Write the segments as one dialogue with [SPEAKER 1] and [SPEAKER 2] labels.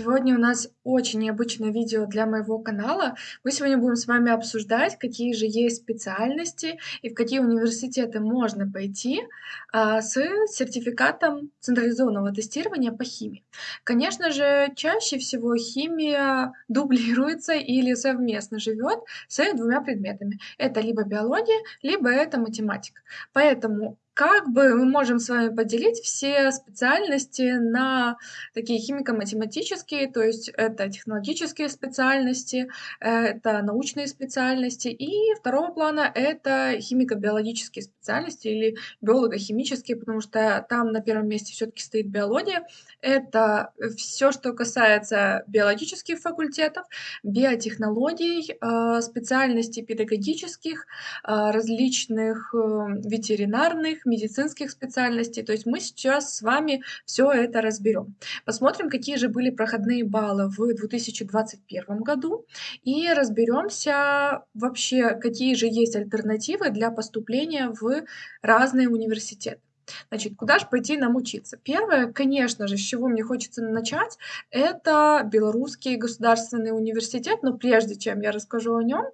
[SPEAKER 1] Сегодня у нас очень необычное видео для моего канала. Мы сегодня будем с вами обсуждать, какие же есть специальности и в какие университеты можно пойти а, с сертификатом централизованного тестирования по химии. Конечно же, чаще всего химия дублируется или совместно живет с двумя предметами. Это либо биология, либо это математика. Поэтому как бы мы можем с вами поделить все специальности на такие химико-математические, то есть это технологические специальности, это научные специальности, и второго плана это химико-биологические специальности или биолого-химические, потому что там на первом месте все-таки стоит биология. Это все, что касается биологических факультетов, биотехнологий, э, специальностей педагогических, э, различных э, ветеринарных, медицинских специальностей. То есть мы сейчас с вами все это разберем. Посмотрим, какие же были проходные баллы в 2021 году и разберемся вообще, какие же есть альтернативы для поступления в разные университеты. Значит, куда же пойти нам учиться? Первое, конечно же, с чего мне хочется начать, это Белорусский государственный университет, но прежде чем я расскажу о нем,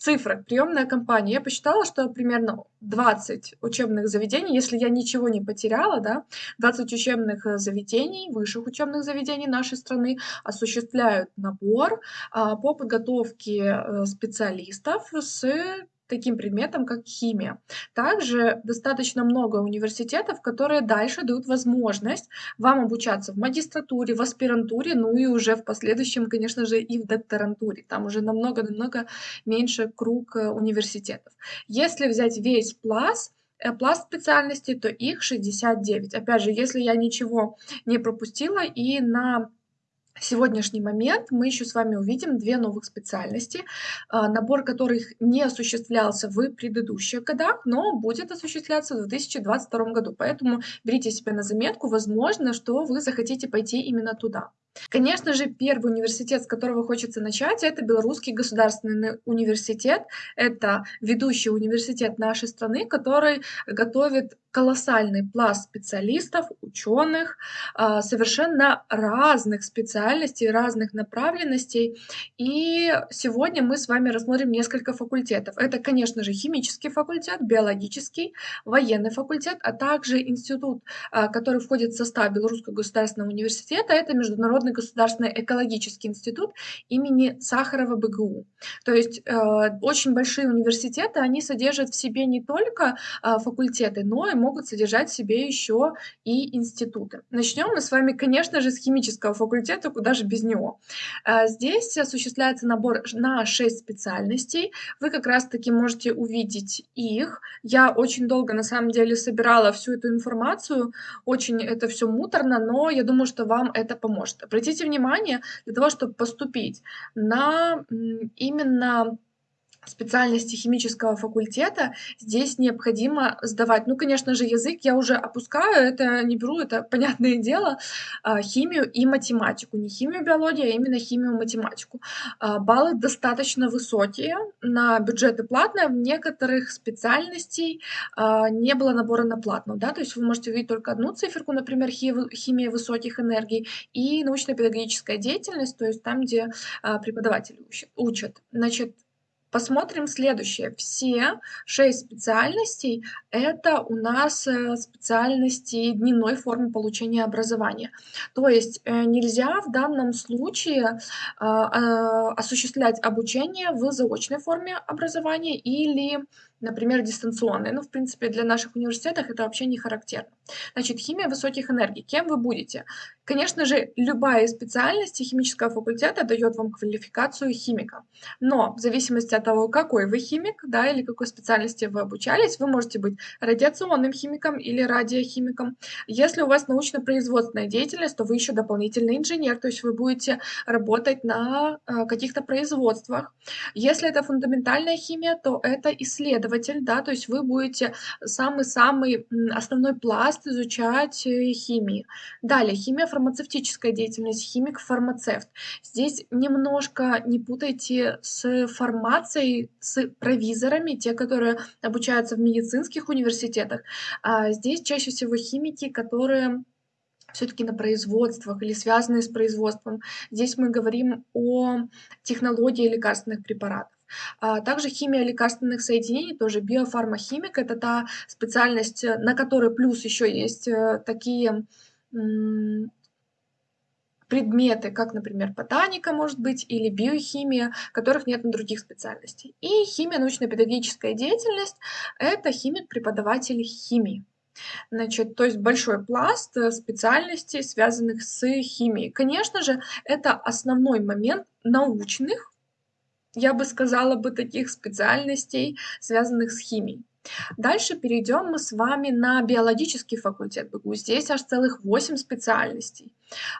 [SPEAKER 1] цифры, приемная кампания. Я посчитала, что примерно 20 учебных заведений, если я ничего не потеряла, да, 20 учебных э, заведений, высших учебных заведений нашей страны осуществляют набор а, по подготовке э, специалистов с таким предметом, как химия. Также достаточно много университетов, которые дальше дают возможность вам обучаться в магистратуре, в аспирантуре, ну и уже в последующем, конечно же, и в докторантуре. Там уже намного-намного меньше круг э, университетов. Если взять весь пласт, э, пласт специальностей, то их 69. Опять же, если я ничего не пропустила и на сегодняшний момент мы еще с вами увидим две новых специальности, а, набор которых не осуществлялся в предыдущих годах, но будет осуществляться в 2022 году. Поэтому берите себе на заметку, возможно, что вы захотите пойти именно туда. Конечно же, первый университет, с которого хочется начать, это Белорусский государственный университет. Это ведущий университет нашей страны, который готовит колоссальный пласт специалистов, ученых, а, совершенно разных специальностей, разных направленностей. И сегодня мы с вами рассмотрим несколько факультетов. Это, конечно же, химический факультет, биологический, военный факультет, а также институт, а, который входит в состав Белорусского государственного университета, это международный Международный государственный экологический институт имени Сахарова БГУ. То есть э, очень большие университеты, они содержат в себе не только э, факультеты, но и могут содержать в себе еще и институты. Начнем мы с вами, конечно же, с химического факультета, куда же без него. Э, здесь осуществляется набор на 6 специальностей. Вы как раз-таки можете увидеть их. Я очень долго, на самом деле, собирала всю эту информацию. Очень это все муторно, но я думаю, что вам это поможет. Обратите внимание, для того, чтобы поступить на именно специальности химического факультета здесь необходимо сдавать, ну, конечно же, язык я уже опускаю, это не беру, это понятное дело, а, химию и математику. Не химию, биологию, а именно химию, математику. А, баллы достаточно высокие, на бюджеты платные, в некоторых специальностей а, не было набора на платную, да, то есть вы можете увидеть только одну циферку, например, химия высоких энергий и научно-педагогическая деятельность, то есть там, где преподаватели учат. Значит, Посмотрим следующее. Все шесть специальностей – это у нас э, специальности дневной формы получения образования. То есть э, нельзя в данном случае а, осуществлять обучение в заочной форме образования или например, дистанционные. Ну, в принципе, для наших университетов это вообще не характерно. Значит, химия высоких энергий. Кем вы будете? Конечно же, любая из специальностей химического факультета дает вам квалификацию химика. Но в зависимости от того, какой вы химик, да, или какой специальности вы обучались, вы можете быть радиационным химиком или радиохимиком. Если у вас научно-производственная деятельность, то вы еще дополнительный инженер, то есть вы будете работать на э, каких-то производствах. Если это фундаментальная химия, то это исследование исследователь, да, то есть вы будете самый-самый основной пласт изучать э, химии. Далее, химия фармацевтическая деятельность, химик-фармацевт. Здесь немножко не путайте с фармацией, с провизорами, те, которые обучаются в медицинских университетах. А здесь чаще всего химики, которые всё-таки на производствах или связанные с производством. Здесь мы говорим о технологии лекарственных препаратов. А также химия лекарственных соединений, тоже биофармахимик- это та специальность, э, на которой плюс ещё есть, э, такие, предметы, как, например, ботаника, может быть, или биохимия, которых нет на других специальностей. И химия, научно-педагогическая деятельность- это химик-преподаватель химии. Значит, то есть большой пласт, э, специальностей, связанных с химией. Конечно же, это основной момент научных, я бы сказала бы, таких специальностей, связанных с химией. Дальше перейдем мы с вами на биологический факультет БГУ. Здесь аж целых 8 специальностей.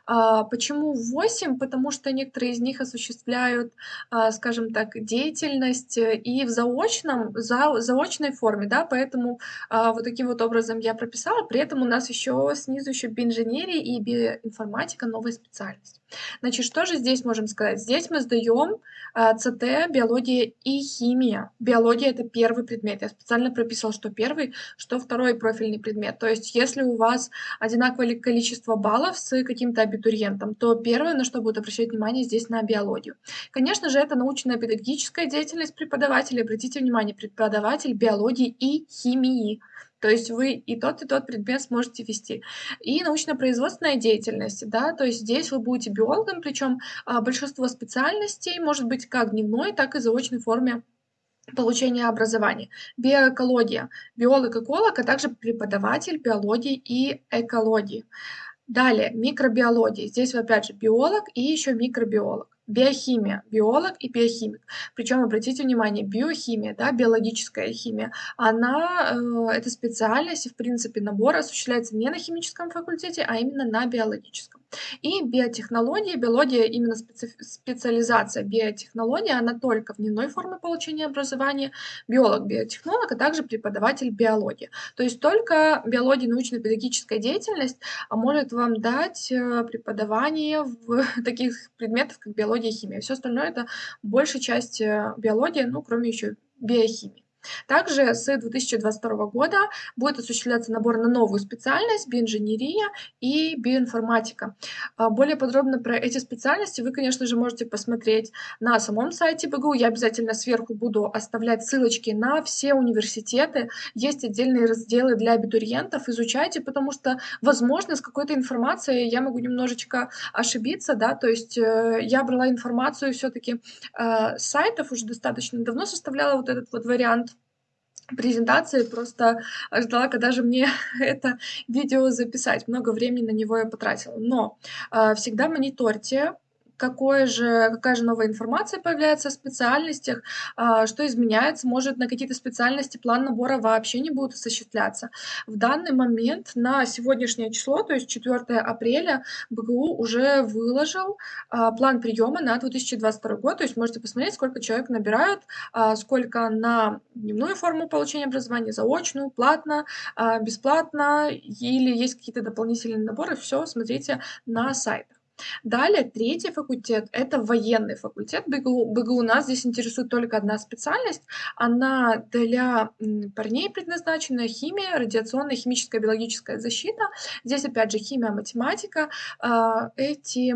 [SPEAKER 1] А, почему 8? Потому что некоторые из них осуществляют, а, скажем так, деятельность, э, и в заочном зау заочной форме, да, поэтому, а, вот таким вот образом я прописала. При этом у нас ещё снизу ещё биоинженерия и биоинформатика- новая специальность. Значит, что же здесь можем сказать? Здесь мы сдаём, а, ЦТ, биология и химия. Биология- это 1 предмет. Я специально прописывала, что 1, что 2 профильный предмет. То есть если у вас одинаковое ли количество баллов с каким-то абитуриентом, то 1, на что будут обращать внимание, здесь на биологию. Конечно же, это научно-педагогическая деятельность преподавателя. Обратите внимание: преподаватель биологии и химии. То есть вы и тот, и тот предмет сможете вести. И научно-производственная деятельность, да, то есть здесь вы будете биологом, причём, а, большинство специальностей может быть как дневной, так и заочной форме получения образования. Биоэкология- биолог-эколог, а также преподаватель биологии и экологии. Далее микробиология. Здесь опять же биолог и ещё микробиолог. Биохимия- биолог и биохимик. Причём, обратите внимание, биохимия, да, биологическая химия, она, э, эта специальность и, в принципе, набор осуществляется не на химическом факультете, а именно на биологическом. И биотехнология, биология, именно специф специализация биотехнология, она только в дневной форме получения образования. Биолог-биотехнолог, а также преподаватель биологии. То есть только биология, научно-педагогическая деятельность, а, может вам дать, э, преподавание в таких предметах, как биология и химия. Всё остальное- это большая часть, э, биология, ну, кроме ещё биохимии. Также с 2022 года будет осуществляться набор на новую специальность- биоинженерия и биоинформатика. А, более подробно про эти специальности вы, конечно же, можете посмотреть на самом сайте БГУ. Я обязательно сверху буду оставлять ссылочки на все университеты. Есть отдельные разделы для абитуриентов. Изучайте, потому что, возможно, с какой-то информацией я могу немножечко ошибиться, да. То есть, э, я брала информацию всё-таки, а, с сайтов, уже достаточно давно составляла вот этот вот вариант презентации, просто ждала, когда же мне это видео записать. Много времени на него я потратила. Но, а, всегда мониторьте, какое же какая же новая информация появляется о специальностях, а, что изменяется. Может, на какие-то специальности план набора вообще не будет осуществляться. В данный момент, на сегодняшнее число, то есть 4 апреля, БГУ уже выложил, а, план приёма на 2022 год. То есть можете посмотреть, сколько человек набирают, а, сколько на дневную форму получения образования, заочную, платно, бесплатно или есть какие-то дополнительные наборы. Всё смотрите на сайтах. Далее, 3 факультет- это военный факультет БГУ. БГУ нас здесь интересует только 1 специальность. Она для, парней предназначена: химия, радиационная, химическая, биологическая защита. Здесь опять же химия, математика. А, эти,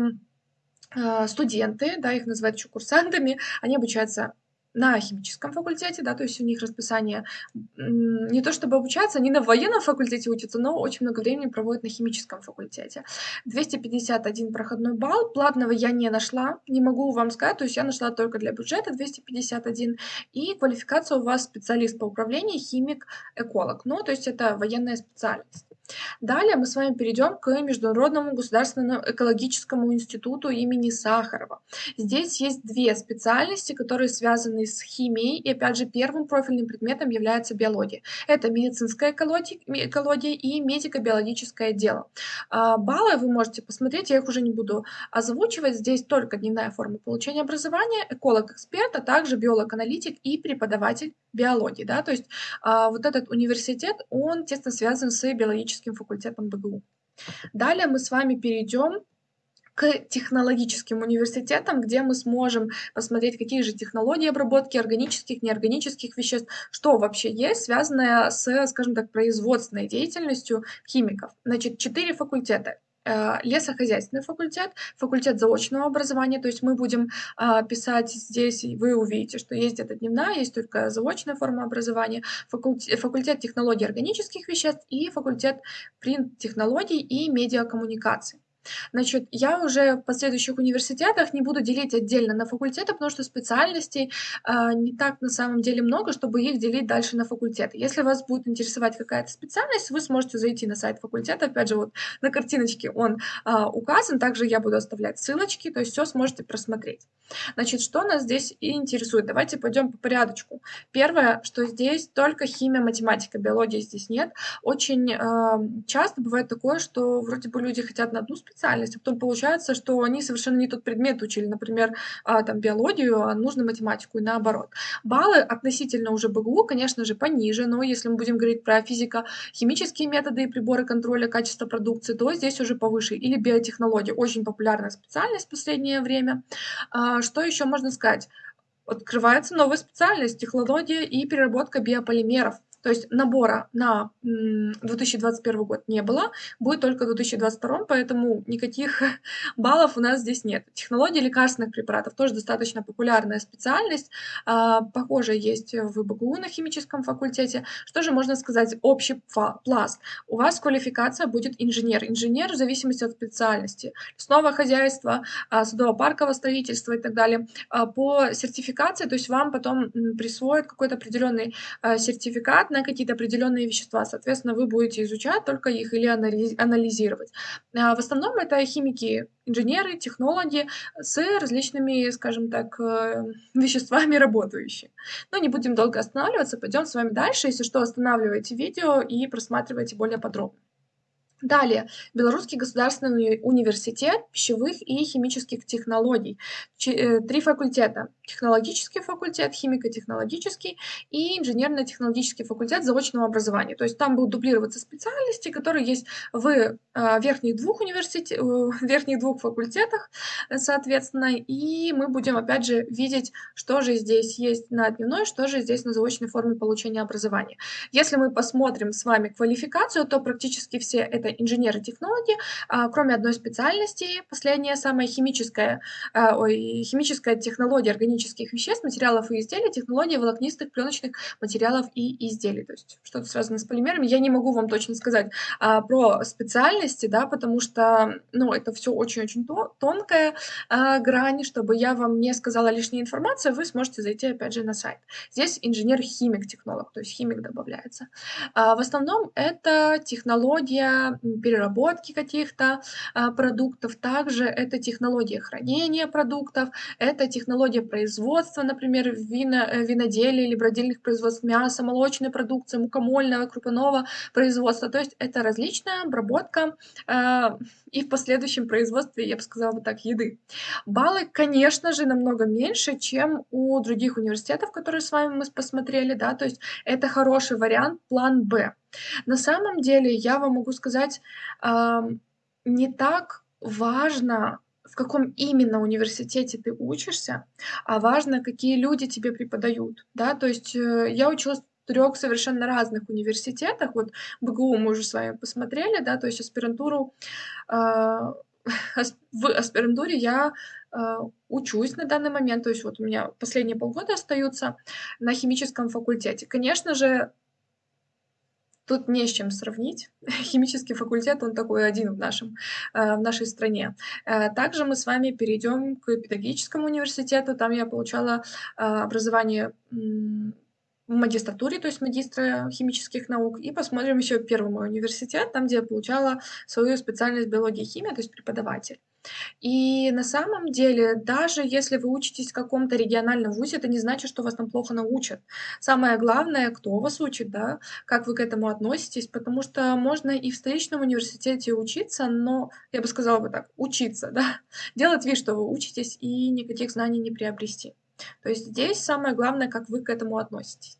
[SPEAKER 1] а, студенты, да, их называют ещё курсантами, они обучаются на химическом факультете, да, то есть у них расписание, не то чтобы обучаются, они на военном факультете учатся, но очень много времени проводят на химическом факультете. 251 проходной балл. Платного я не нашла, не могу вам сказать, то есть я нашла только для бюджета 251. И квалификация у вас специалист по управлению, химик, эколог. Ну, то есть это военная специальность. Далее мы с вами перейдем к Международному государственному экологическому институту имени Сахарова. Здесь есть 2 специальности, которые связаны с химией, и опять же 1 профильным предметом является биология. Это медицинская экология и медико-биологическое дело. А, баллы вы можете посмотреть, я их уже не буду озвучивать. Здесь только дневная форма получения образования, эколог-эксперт, а также биолог-аналитик и преподаватель биологии, да. То есть, а, вот этот университет, он тесно связан с биологическим факультетом БГУ. Далее мы с вами перейдем к технологическим университетам, где мы сможем посмотреть, какие же технологии обработки органических, неорганических веществ, что вообще есть, связанное с, скажем так, производственной деятельностью химиков. Значит, 4 факультета. э, лесохозяйственный факультет, факультет заочного образования. То есть мы будем а, писать здесь, вы увидите, что есть где-то дневная, есть только заочная форма образования, факультет, факультет технологий органических веществ и факультет принт-технологий и медиакоммуникаций. Значит, я уже в последующих университетах не буду делить отдельно на факультеты, потому что специальностей а, не так на самом деле много, чтобы их делить дальше на факультеты. Если вас будет интересовать какая-то специальность, вы сможете зайти на сайт факультета. Опять же, вот на картиночке он а, указан. Также я буду оставлять ссылочки, то есть все сможете просмотреть. Значит, что нас здесь интересует? Давайте пойдем по порядочку. Первое, что здесь только химия, математика, биологии здесь нет. Очень э, часто бывает такое, что вроде бы люди хотят на одну специальность, а потом получается, что они совершенно не тот предмет учили, например, э, там биологию, а нужно математику и наоборот. Баллы относительно уже БГУ, конечно же, пониже, но если мы будем говорить про физико-химические методы и приборы контроля качества продукции, то здесь уже повыше. Или биотехнологии, очень популярная специальность в последнее время. А, что еще можно сказать? Открывается новая специальность – технология и переработка биополимеров. То есть набора на 2021 год не было, будет только в 2022, поэтому никаких баллов у нас здесь нет. Технологии лекарственных препаратов тоже достаточно популярная специальность. А, похоже, есть в БГУ на химическом факультете. Что же можно сказать? Общий пласт. У вас квалификация будет инженер. Инженер в зависимости от специальности. Лесное хозяйство, а, садово-парковое строительство и так далее. А, по сертификации, то есть вам потом присвоят какой-то определенный сертификат на какие-то определенные вещества. Соответственно, вы будете изучать только их или анализировать. А в основном это химики, инженеры, технологи с различными, скажем так, э, веществами работающие. Но не будем долго останавливаться, пойдем с вами дальше. Если что, останавливайте видео и просматривайте более подробно. Далее, Белорусский государственный университет пищевых и химических технологий. Э, три факультета. Технологический факультет, химико-технологический и инженерно-технологический факультет заочного образования. То есть там будут дублироваться специальности, которые есть в э, верхних двух, университет, э, верхних двух факультетах, соответственно. И мы будем, опять же, видеть, что же здесь есть на дневной, что же здесь на заочной форме получения образования. Если мы посмотрим с вами квалификацию, то практически все это инженеры технологии, а, кроме одной специальности, последняя самая химическая, а, ой, химическая технология органических веществ, материалов и изделий, технология волокнистых пленочных материалов и изделий. То есть что-то связано с полимерами. Я не могу вам точно сказать а, про специальности, да, потому что ну, это все очень-очень тонкая а, грань, чтобы я вам не сказала лишней информации, вы сможете зайти опять же на сайт. Здесь инженер-химик-технолог, то есть химик добавляется. А, в основном это технология переработки каких-то а, продуктов. Также это технология хранения продуктов, это технология производства, например, вино, э, виноделия или бродильных производств мяса, молочной продукции, мукомольного, крупного производства. То есть это различная обработка э, и в последующем производстве, я бы сказала бы так, еды. Баллы, конечно же, намного меньше, чем у других университетов, которые с вами мы посмотрели, да, то есть это хороший вариант, план Б. На самом деле, я вам могу сказать, не так важно, в каком именно университете ты учишься, а важно, какие люди тебе преподают, да. То есть, э, я училась в трёх совершенно разных университетах. Вот БГУ мы уже с вами посмотрели, да, то есть аспирантуру, а, в аспирантуре я, а, учусь на данный момент. То есть вот у меня последние полгода остаются на химическом факультете. Конечно же Тут не с чем сравнить. Химический факультет, он такой один в, нашем, э, в нашей стране. Э, также мы с вами перейдем к педагогическому университету. Там я получала э, образование в магистратуре, то есть магистра химических наук, и посмотрим еще первый мой университет, там, где я получала свою специальность биология и химия, то есть преподаватель. И на самом деле, даже если вы учитесь в каком-то региональном вузе, это не значит, что вас там плохо научат. Самое главное, кто вас учит, да, как вы к этому относитесь, потому что можно и в столичном университете учиться, но, я бы сказала бы так, учиться, да, делать вид, что вы учитесь, и никаких знаний не приобрести. То есть здесь самое главное, как вы к этому относитесь.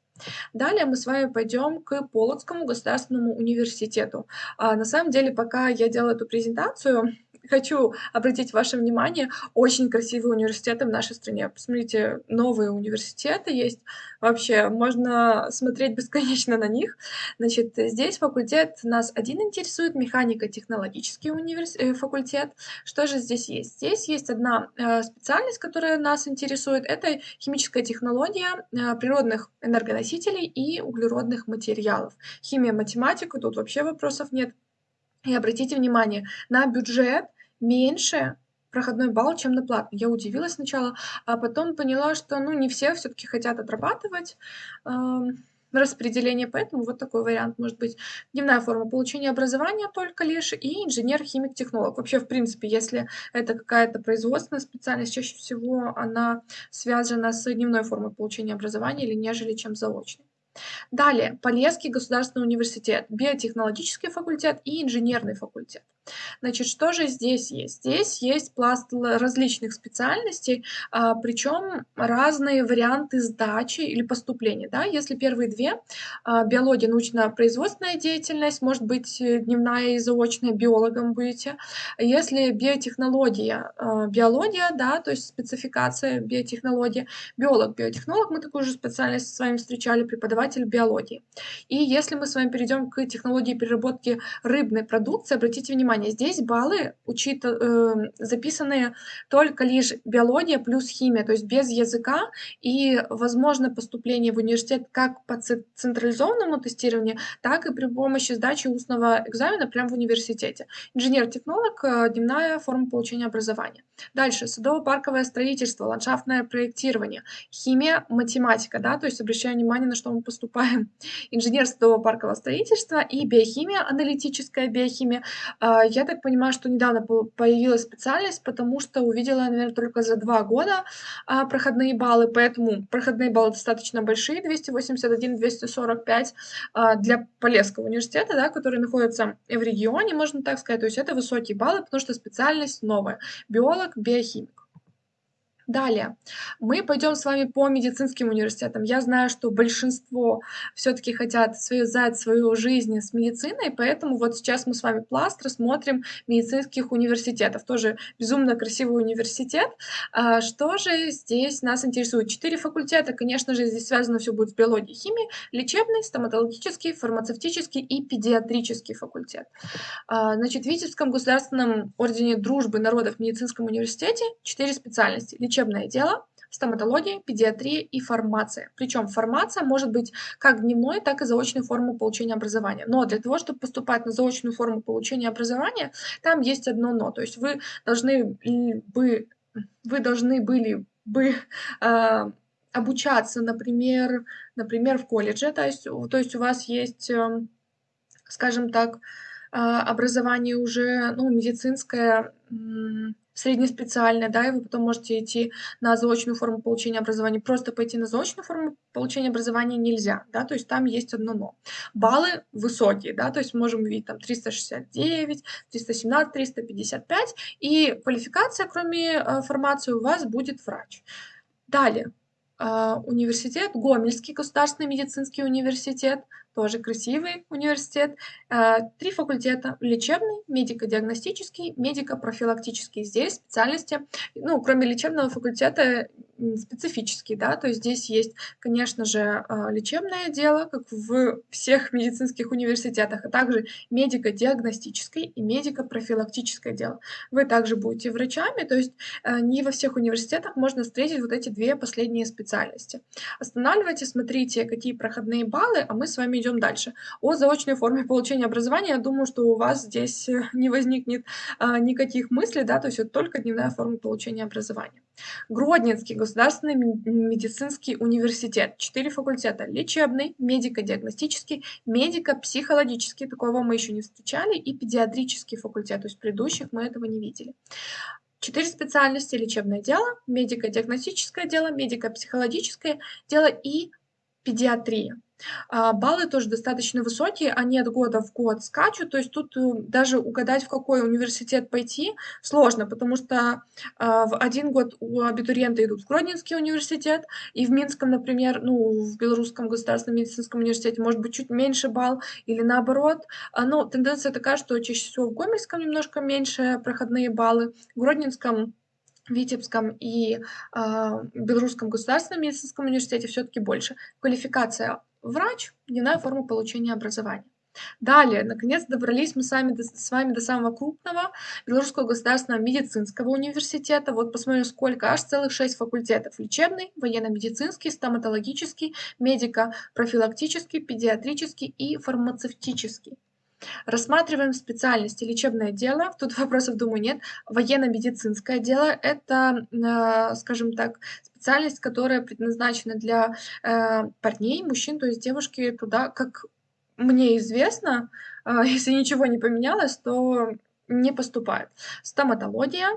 [SPEAKER 1] Далее мы с вами пойдем к Полоцкому государственному университету. А, на самом деле, пока я делала эту презентацию, хочу обратить ваше внимание, очень красивые университеты в нашей стране. Посмотрите, новые университеты есть. Вообще, можно смотреть бесконечно на них. Значит, здесь факультет нас один интересует, механико-технологический универс... э, факультет. Что же здесь есть? Здесь есть одна э, специальность, которая нас интересует. Это химическая технология э, природных энергоносителей и углеродных материалов. Химия, математика, тут вообще вопросов нет. И обратите внимание, на бюджет меньше проходной балл, чем на платный. Я удивилась сначала, а потом поняла, что ну, не все все-таки хотят отрабатывать э, распределение, поэтому вот такой вариант может быть. Дневная форма получения образования только лишь и инженер-химик-технолог. Вообще, в принципе, если это какая-то производственная специальность, чаще всего она связана с дневной формой получения образования или нежели чем заочной. Далее, Полесский государственный университет, биотехнологический факультет и инженерный факультет. Значит, что же здесь есть? Здесь есть пласт различных специальностей, а, причем разные варианты сдачи или поступления. Да? Если первые две, а, биология, научно-производственная деятельность, может быть, э, дневная и заочная, биологом будете. Если биотехнология, а, биология, да, то есть спецификация биотехнологии, биолог, биотехнолог, мы такую же специальность с вами встречали, преподаватель биологии. И если мы с вами перейдем к технологии переработки рыбной продукции, обратите внимание, здесь баллы учит, э, записаны только лишь биология плюс химия, то есть без языка, и возможно поступление в университет как по централизованному тестированию, так и при помощи сдачи устного экзамена прямо в университете. Инженер-технолог, э, дневная форма получения образования. Дальше, садово-парковое строительство, ландшафтное проектирование, химия, математика, да, то есть обращаем внимание, на что мы поступаем. Инженер садово-паркового строительства и биохимия, аналитическая биохимия, а, я так понимаю, что недавно появилась специальность, потому что увидела, наверное, только за два года а, проходные баллы, поэтому проходные баллы достаточно большие, 281, 245 а, для Полесского университета, да, который находится в регионе, можно так сказать, то есть это высокие баллы, потому что специальность новая, биолог, биохимик. Далее, мы пойдем с вами по медицинским университетам. Я знаю, что большинство все-таки хотят связать свою жизнь с медициной, поэтому вот сейчас мы с вами пласт рассмотрим медицинских университетов. Тоже безумно красивый университет. А, что же здесь нас интересует? Четыре факультета, конечно же, здесь связано все будет с биологией, химией, лечебный, стоматологический, фармацевтический и педиатрический факультет. А, значит, в Витебском государственном ордене дружбы народов медицинском университете четыре специальности лечебное дело, стоматология, педиатрия и фармация. Причем фармация может быть как дневной, так и заочной формы получения образования. Но для того, чтобы поступать на заочную форму получения образования, там есть одно но. То есть вы должны бы, вы должны были бы э, обучаться, например, например, в колледже, то есть, то есть у вас есть, э, скажем так, образование уже ну, медицинское, среднеспециальное, да, и вы потом можете идти на заочную форму получения образования. Просто пойти на заочную форму получения образования нельзя, да, то есть там есть одно но. Баллы высокие, да, то есть можем увидеть там 369, 317, 355, и квалификация, кроме э, формации, у вас будет врач. Далее, э, университет, Гомельский государственный медицинский университет, тоже красивый университет. Э, три факультета – лечебный, медико-диагностический, медико-профилактический. Здесь специальности, ну, кроме лечебного факультета, специфический, да, то есть здесь есть, конечно же, а, лечебное дело, как в всех медицинских университетах, а также медико-диагностическое и медико-профилактическое дело. Вы также будете врачами, то есть а, не во всех университетах можно встретить вот эти две последние специальности. Останавливайте, смотрите, какие проходные баллы, а мы с вами идем дальше. О заочной форме получения образования, я думаю, что у вас здесь э, не возникнет а, никаких мыслей, да, то есть это только дневная форма получения образования. Гродненский государственный медицинский университет. Четыре факультета. Лечебный, медико-диагностический, медико-психологический, такого мы еще не встречали, и педиатрический факультет, то есть предыдущих мы этого не видели. Четыре специальности. Лечебное дело, медико-диагностическое дело, медико-психологическое дело и педиатрия. А, баллы тоже достаточно высокие, они от года в год скачут. То есть тут, э, даже угадать, в какой университет пойти, сложно, потому что, а, в один год у абитуриента идут в Гродненский университет, и в Минском, например, ну, в Белорусском государственном медицинском университете может быть чуть меньше балл или наоборот. А, но тенденция такая, что чаще всего в Гомельском немножко меньше проходные баллы, в Гродненском Витебском и, а, Белорусском государственном медицинском университете все таки больше. Квалификация врач, дневная форма получения образования. Далее, наконец, добрались мы с вами, до, с вами до самого крупного Белорусского государственного медицинского университета. Вот посмотрим, сколько, аж целых шесть факультетов. Лечебный, военно-медицинский, стоматологический, медико-профилактический, педиатрический и фармацевтический. Рассматриваем специальности. Лечебное дело, тут вопросов, думаю, нет. Военно-медицинское дело– это, э, скажем так, специальность, которая предназначена для э, парней, мужчин, то есть девушки туда, как мне известно, э, если ничего не поменялось, то не поступают. Стоматология,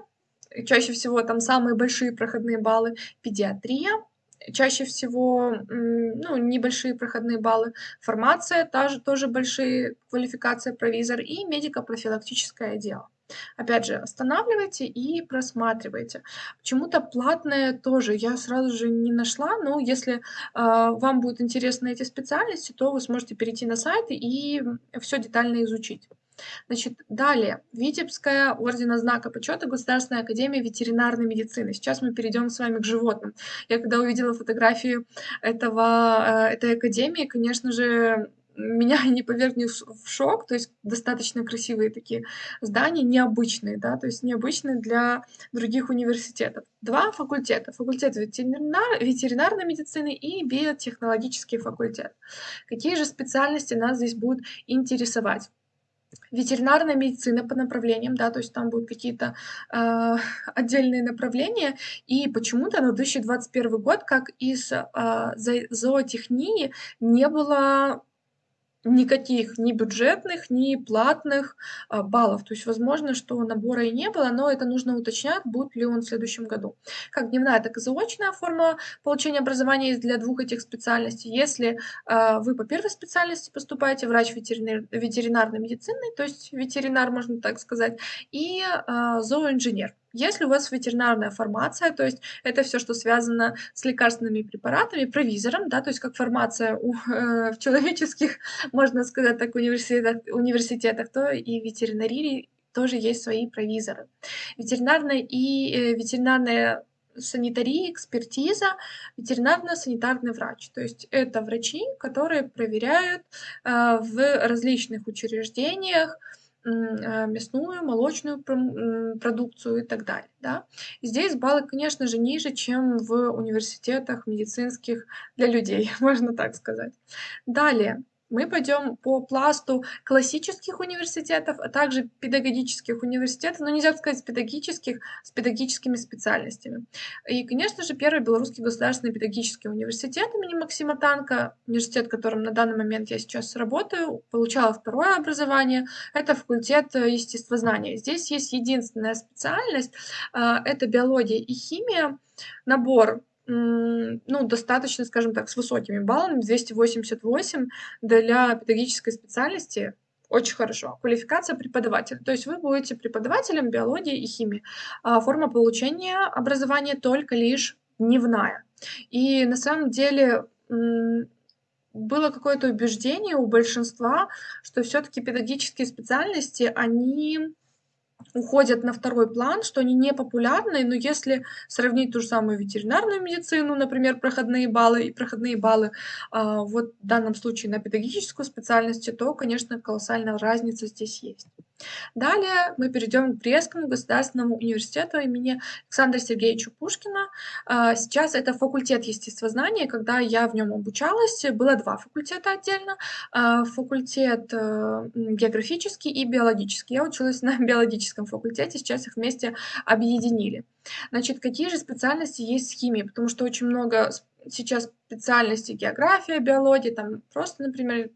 [SPEAKER 1] чаще всего там самые большие проходные баллы, педиатрия, чаще всего, ну, небольшие проходные баллы. Формация, тоже, тоже большие, квалификация провизор и медико-профилактическое дело. Опять же, останавливайте и просматривайте. Почему-то платное тоже я сразу же не нашла, но если э, вам будут интересны эти специальности, то вы сможете перейти на сайт и все детально изучить. Значит, далее. Витебская ордена знака почета Государственная академия ветеринарной медицины. Сейчас мы перейдем с вами к животным. Я когда увидела фотографию этого, э, этой академии, конечно же, меня не повергли в шок, то есть достаточно красивые такие здания, необычные, да, то есть необычные для других университетов. Два факультета. Факультет ветеринар, ветеринарной медицины и биотехнологический факультет. Какие же специальности нас здесь будут интересовать? Ветеринарная медицина по направлениям, да, то есть там будут какие-то э, отдельные направления, и почему-то на 2021 год, как из э, зоотехнии, не было никаких ни бюджетных, ни платных а, баллов. То есть, возможно, что набора и не было, но это нужно уточнять, будет ли он в следующем году. Как дневная, так и заочная форма получения образования есть для двух этих специальностей. Если а, вы по первой специальности поступаете, врач ветеринар, ветеринарной медицины, то есть ветеринар, можно так сказать, и а, зооинженер. Если у вас ветеринарная формация, то есть это все, что связано с лекарственными препаратами, провизором, да, то есть как формация у, э, в человеческих, можно сказать так, университетах, университетах, то и в ветеринарии тоже есть свои провизоры. Ветеринарная и э, ветеринарная санитария, экспертиза, ветеринарно-санитарный врач. То есть это врачи, которые проверяют э, в различных учреждениях а, мясную, молочную продукцию и так далее. Да? Здесь баллы, конечно же, ниже, чем в университетах медицинских для людей, можно так сказать. Далее мы пойдем по пласту классических университетов, а также педагогических университетов, но нельзя сказать педагогических, с педагогическими специальностями. И, конечно же, первый Белорусский государственный педагогический университет имени Максима Танка, университет, в котором на данный момент я сейчас работаю, получала второе образование, это факультет естествознания. Здесь есть единственная специальность, а, это биология и химия, набор ну, достаточно, скажем так, с высокими баллами, 288 для педагогической специальности очень хорошо. Квалификация преподавателя. То есть вы будете преподавателем биологии и химии. А форма получения образования только лишь дневная. И на самом деле было какое-то убеждение у большинства, что все-таки педагогические специальности, они уходят на второй план, что они не популярны, но если сравнить ту же самую ветеринарную медицину, например, проходные баллы и проходные баллы, а, вот в данном случае на педагогическую специальность, то, конечно, колоссальная разница здесь есть. Далее мы перейдем к Брестскому государственному университету имени Александра Сергеевича Пушкина. А, сейчас это факультет естествознания, когда я в нем обучалась, было два факультета отдельно, а, факультет э, географический и биологический. Я училась на биологическом факультете, сейчас их вместе объединили. Значит, какие же специальности есть в химии? Потому что очень много сейчас специальностей география, биология, там просто, например,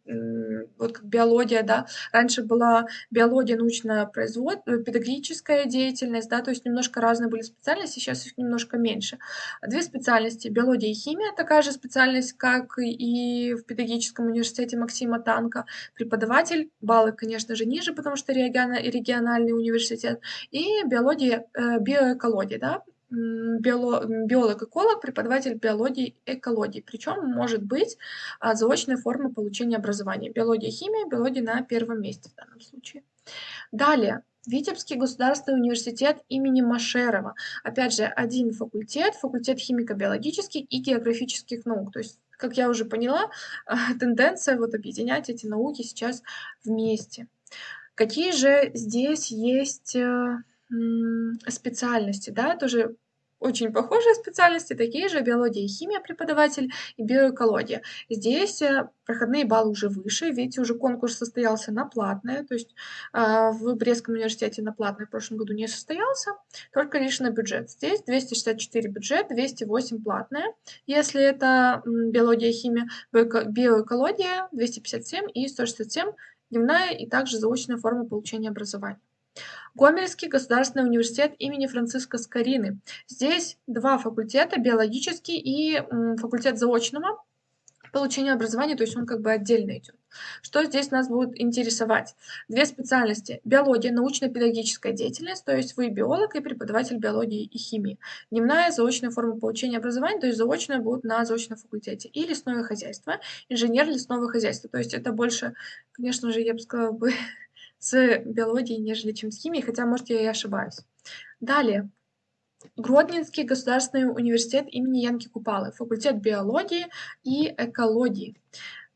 [SPEAKER 1] вот как биология, да. Раньше была биология, научно-педагогическая деятельность, да, то есть немножко разные были специальности, сейчас их немножко меньше. Две специальности: биология и химия, такая же специальность, как и в педагогическом университете Максима Танка. Преподаватель, баллы, конечно же, ниже, потому что региональный университет. И биология, э, биоэкология, да, биоло биолог-эколог, преподаватель биологии экологии. Причем может быть а, заочная форма получения образования. Биология, химия, биология на первом месте в данном случае. Далее. Витебский государственный университет имени Машерова. Опять же, один факультет, факультет химико-биологических и географических наук. То есть, как я уже поняла, тенденция вот объединять эти науки сейчас вместе. Какие же здесь есть э, специальности, да, тоже очень похожие специальности, такие же биология и химия преподаватель и биоэкология. Здесь э, проходные баллы уже выше, видите, уже конкурс состоялся на платное, то есть э, в Брестском университете на платное в прошлом году не состоялся, только лишь на бюджет. Здесь 264 бюджет, 208 платное. Если это биология и химия, биоэкология 257 и 167 дневная и также заочная форма получения образования. Гомельский государственный университет имени Франциска Скорины. Здесь два факультета, биологический и факультет заочного получения образования, то есть он как бы отдельно идет. Что здесь нас будет интересовать? Две специальности. Биология, научно-педагогическая деятельность, то есть вы биолог и преподаватель биологии и химии. Дневная заочная форма получения образования, то есть заочная будет на заочном факультете. И лесное хозяйство, инженер лесного хозяйства. То есть это больше, конечно же, я бы сказала бы, с биологией, нежели чем с химией, хотя, может, я и ошибаюсь. Далее. Гродненский государственный университет имени Янки Купалы, факультет биологии и экологии.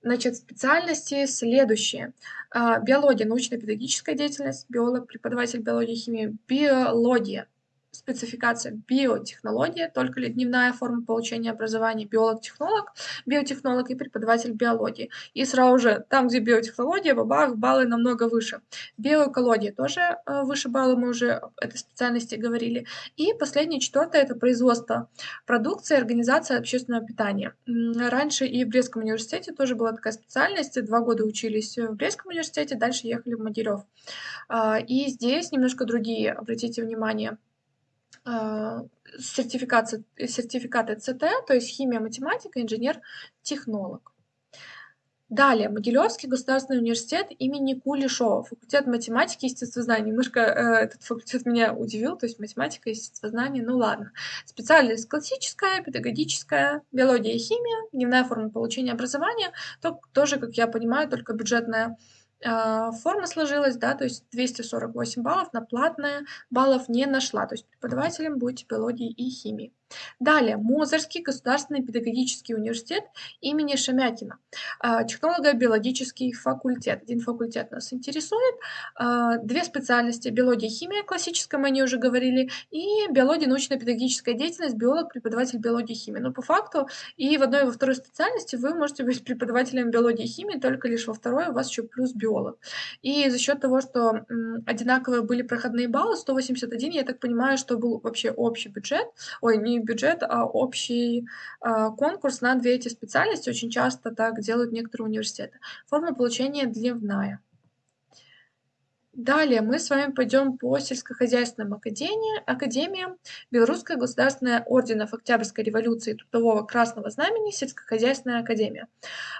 [SPEAKER 1] Значит, специальности следующие. А, биология, научно-педагогическая деятельность, биолог, преподаватель биологии и химии, биология, спецификация биотехнология, только ли дневная форма получения образования биолог-технолог, биотехнолог и преподаватель биологии. И сразу же там, где биотехнология, бабах, баллы намного выше. Биоэкология тоже э, выше баллы, мы уже об этой специальности говорили. И последнее, четвертое, это производство продукции, организация общественного питания. Раньше и в Брестском университете тоже была такая специальность, два года учились в Брестском университете, дальше ехали в Могилев. А, и здесь немножко другие, обратите внимание, сертификаты, сертификаты ЦТ, то есть химия, математика, инженер, технолог. Далее, Могилевский государственный университет имени Кулешова, факультет математики и естествознания. Немножко э, этот факультет меня удивил, то есть математика и естествознание, ну ладно. Специальность классическая, педагогическая, биология и химия, дневная форма получения образования, то, тоже, как я понимаю, только бюджетная а, форма сложилась, да, то есть 248 баллов на платное, баллов не нашла, то есть преподавателем будете биологии и химии. Далее, Мозырский государственный педагогический университет имени Шемякина, а, технолого-биологический факультет. Один факультет нас интересует, а, две специальности, биология и химия, классическая, мы о ней уже говорили, и биология, научно-педагогическая деятельность, биолог, преподаватель биологии и химии. Но по факту и в одной, и во второй специальности вы можете быть преподавателем биологии и химии, только лишь во второй у вас еще плюс биолог. И за счет того, что одинаковые были проходные баллы, 181, я так понимаю, что был вообще общий бюджет, ой, не бюджет, а общий а, конкурс на две эти специальности. Очень часто так делают некоторые университеты. Форма получения дневная. Далее мы с вами пойдем по сельскохозяйственным академиям. академиям. Белорусская государственная орденов Октябрьской революции Трудового Красного Знамени, сельскохозяйственная академия.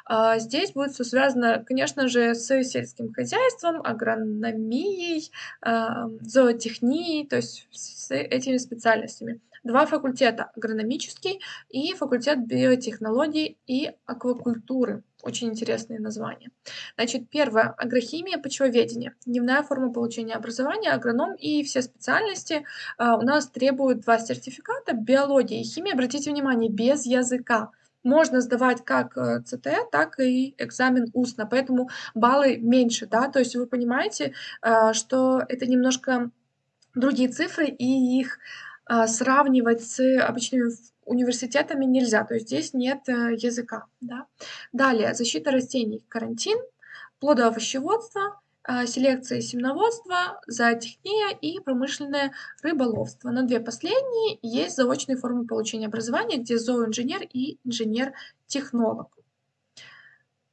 [SPEAKER 1] А, здесь будет все связано, конечно же, с сельским хозяйством, агрономией, а, зоотехнией, то есть с этими специальностями два факультета – агрономический и факультет биотехнологий и аквакультуры. Очень интересные названия. Значит, первое – агрохимия, почвоведение. Дневная форма получения образования, агроном и все специальности а, у нас требуют два сертификата – биология и химия. Обратите внимание, без языка можно сдавать как э, ЦТ, так и экзамен устно, поэтому баллы меньше, да, то есть вы понимаете, а, что это немножко другие цифры, и их сравнивать с обычными университетами нельзя, то есть здесь нет э, языка. Да? Далее, защита растений, карантин, плодоовощеводство, а, селекция и семеноводство, зоотехния и промышленное рыболовство. На две последние есть заочные формы получения образования, где зооинженер и инженер-технолог.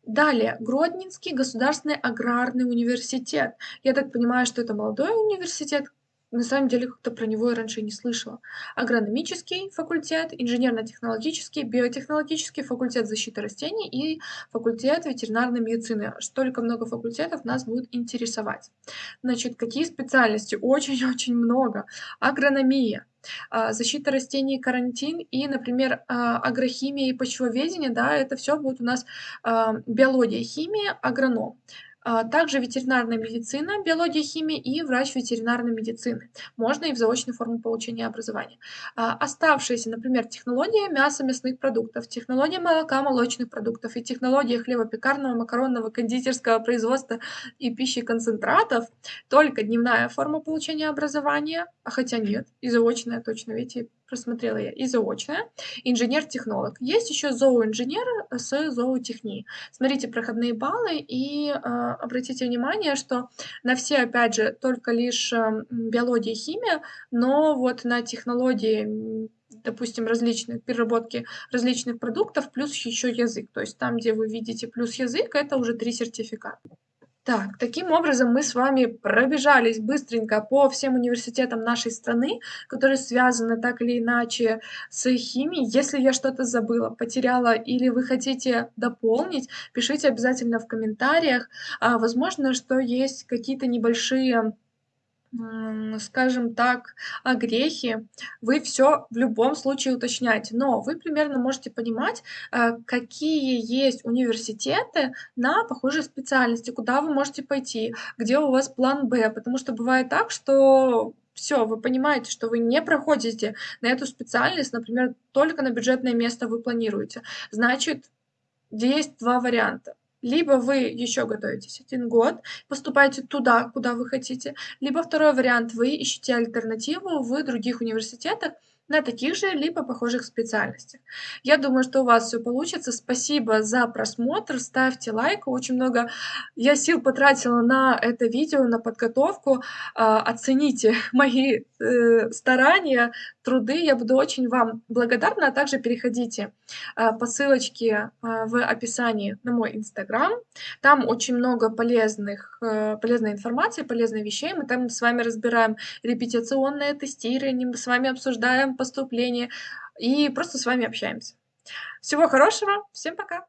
[SPEAKER 1] Далее, Гродненский государственный аграрный университет. Я так понимаю, что это молодой университет. На самом деле, как-то про него я раньше не слышала. Агрономический факультет, инженерно-технологический, биотехнологический, факультет защиты растений и факультет ветеринарной медицины. Столько много факультетов нас будет интересовать. Значит, какие специальности? Очень-очень много. Агрономия, а, защита растений, карантин и, например, а, агрохимия и почвоведение, да, это все будет у нас а, биология, химия, агроном. А, также ветеринарная медицина, биология, химия и врач ветеринарной медицины. Можно и в заочную форму получения образования. А, оставшиеся, например, технология мяса, мясных продуктов, технология молока, молочных продуктов и технология хлебопекарного, макаронного, кондитерского производства и пищи концентратов, только дневная форма получения образования, а хотя нет, и заочная точно, видите, просмотрела я и заочная, инженер-технолог. Есть еще зооинженер с зоотехнией. Смотрите проходные баллы и э, обратите внимание, что на все, опять же, только лишь э, биология и химия, но вот на технологии допустим, различные переработки различных продуктов, плюс еще язык. То есть там, где вы видите плюс язык, это уже три сертификата. Так, таким образом мы с вами пробежались быстренько по всем университетам нашей страны, которые связаны так или иначе с химией. Если я что-то забыла, потеряла или вы хотите дополнить, пишите обязательно в комментариях. А, возможно, что есть какие-то небольшие скажем так, огрехи, вы все в любом случае уточняете. Но вы примерно можете понимать, э, какие есть университеты на похожие специальности, куда вы можете пойти, где у вас план Б. Потому что бывает так, что все, вы понимаете, что вы не проходите на эту специальность, например, только на бюджетное место вы планируете. Значит, есть два варианта. Либо вы еще готовитесь один год, поступаете туда, куда вы хотите, либо второй вариант, вы ищете альтернативу в других университетах, на таких же либо похожих специальностях. Я думаю, что у вас все получится. Спасибо за просмотр, ставьте лайк. Очень много я сил потратила на это видео, на подготовку. А, оцените мои э, старания, труды. Я буду очень вам благодарна. А также переходите а, по ссылочке в описании на мой инстаграм. Там очень много полезных, э, полезной информации, полезных вещей. Мы там с вами разбираем репетиционное тестирование, мы с вами обсуждаем поступление и просто с вами общаемся. Всего хорошего, всем пока!